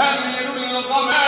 ينهمر الغمام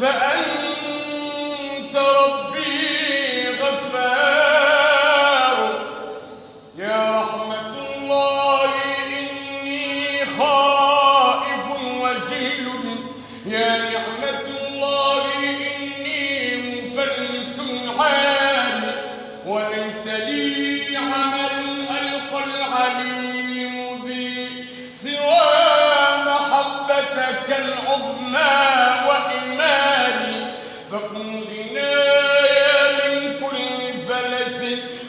فأنت ربي غفار. يا رحمة الله إني خائف وجيل. يا نعمة الله إني مفلس عاني وليس لي عمل ألقى العليم بي سوى محبتك العظمى.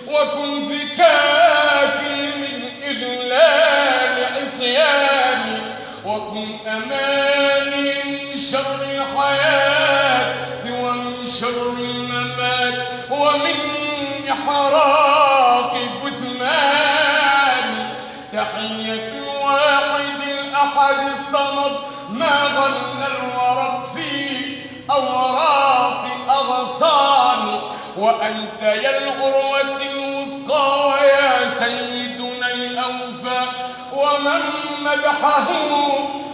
وكن فكاكي من إذلال عصياني وكن أماني من شر حياتي ومن شر الممات ومن إحراق جثماني تحية الواحد الأحد الصمد ما ظن وأنت يا العروة الوثقى ويا سيدنا الأوفى ومن مدحه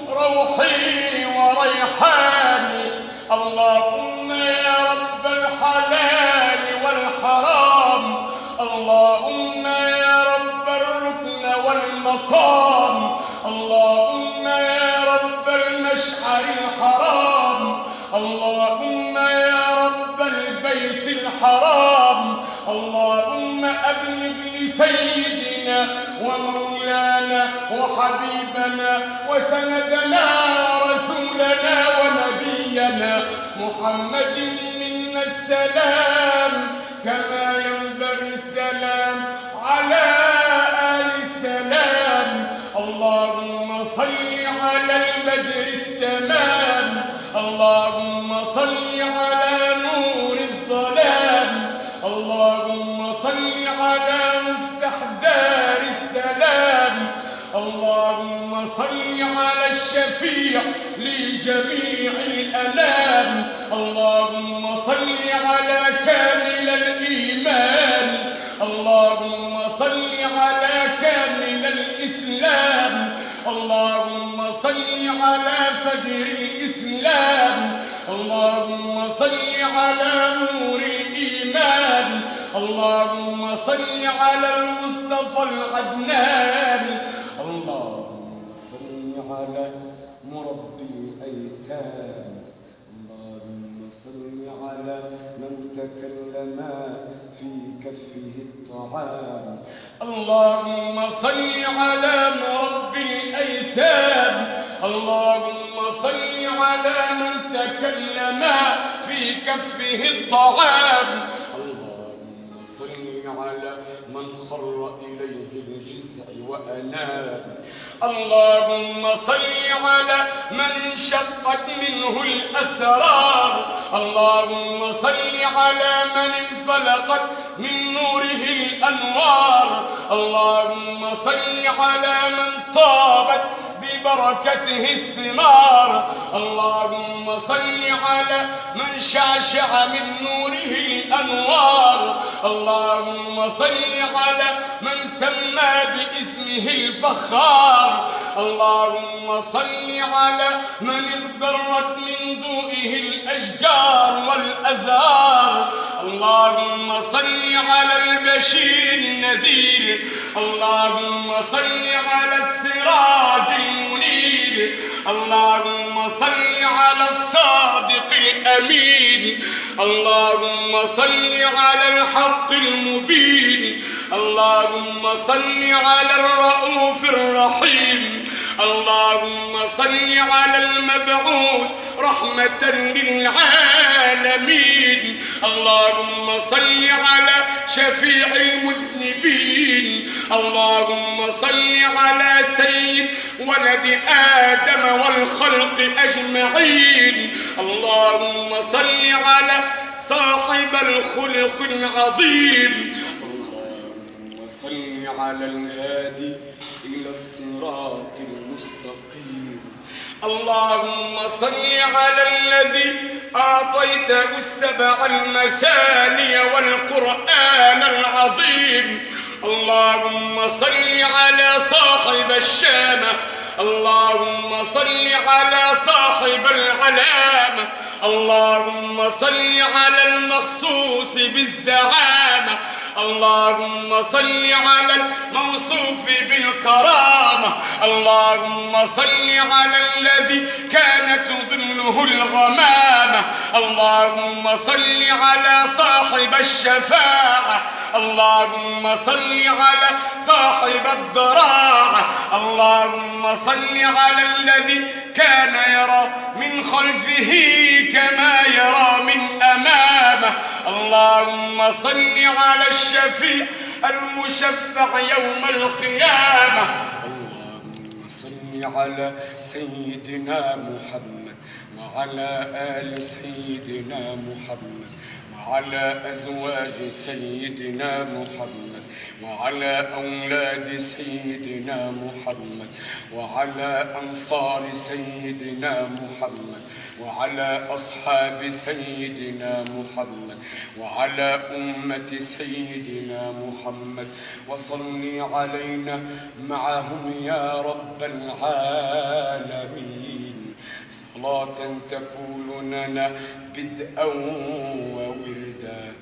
روحي وريحاني. اللهم يا رب الحلال والحرام. اللهم يا رب الركن والمقام. اللهم يا رب المشعر الحرام. اللهم الحرام. اللهم أبلغ لسيدنا ومولانا وحبيبنا وسندنا ورسولنا ونبينا محمد منا السلام. كما ينبغي السلام على آل السلام. اللهم صل على البدر التمام. اللهم صل صل على الشفيع لجميع الأنام اللهم صل على كامل الإيمان. اللهم صل على كامل الإسلام. اللهم صل على فجر الإسلام. اللهم صل على نور الإيمان. اللهم صل على المصطفى العدنان. اللهم صل على مربي الأيتام اللهم صل على من تكلم في كفه الطعام. اللهم صل على مربي الأيتام. اللهم صل على من تكلم في كفه الطعام. صل على من خر إليه الجزع وأناب اللهم صل على من شقت منه الأسرار. اللهم صل على من انفلقت من نوره الأنوار. اللهم صل على من طابت ببركته الثمار. اللهم صل على من شعشع من نوره الأنوار. اللهم صل على من سمى باسمه الفخار. اللهم صل على من اغترت من ضوئه الأشجار والأزهار. اللهم صل على البشير النذير. اللهم صل على السراج المنير. اللهم صل الأمين اللهم صل على الحق المبين. اللهم صل على الرؤوف الرحيم. اللهم صل على المبعوث رحمة للعالمين. اللهم صل على شفيع المذنبين. اللهم صل على سيد ولد آدم والخلق أجمعين. اللهم صل على صاحب الخلق العظيم. اللهم صل على الهادي إلى الصراط المستقيم. اللهم صل على الذي أعطيته السبع المثاني والقرآن العظيم. اللهم صل على صاحب الشامة اللهم صل على صاحب العلامة اللهم صل على المخصوص بالزعامة اللهم صل على الموصوف بالكرامة اللهم صل على الذي كانت ظله الغمامة اللهم صل على صاحب الشفاعة. اللهم صل على صاحب الضراعة اللهم صل على الذي كان يرى من خلفه كما يرى من أمامه. اللهم صل على الشفيع المشفع يوم القيامة. اللهم صل على سيدنا محمد وعلى آل سيدنا محمد وعلى أزواج سيدنا محمد وعلى أولاد سيدنا محمد وعلى أنصار سيدنا محمد وعلى أصحاب سيدنا محمد وعلى أمة سيدنا محمد. وصل علينا معهم يا رب العالمين. صلاة تكون لنا بدءا وولدا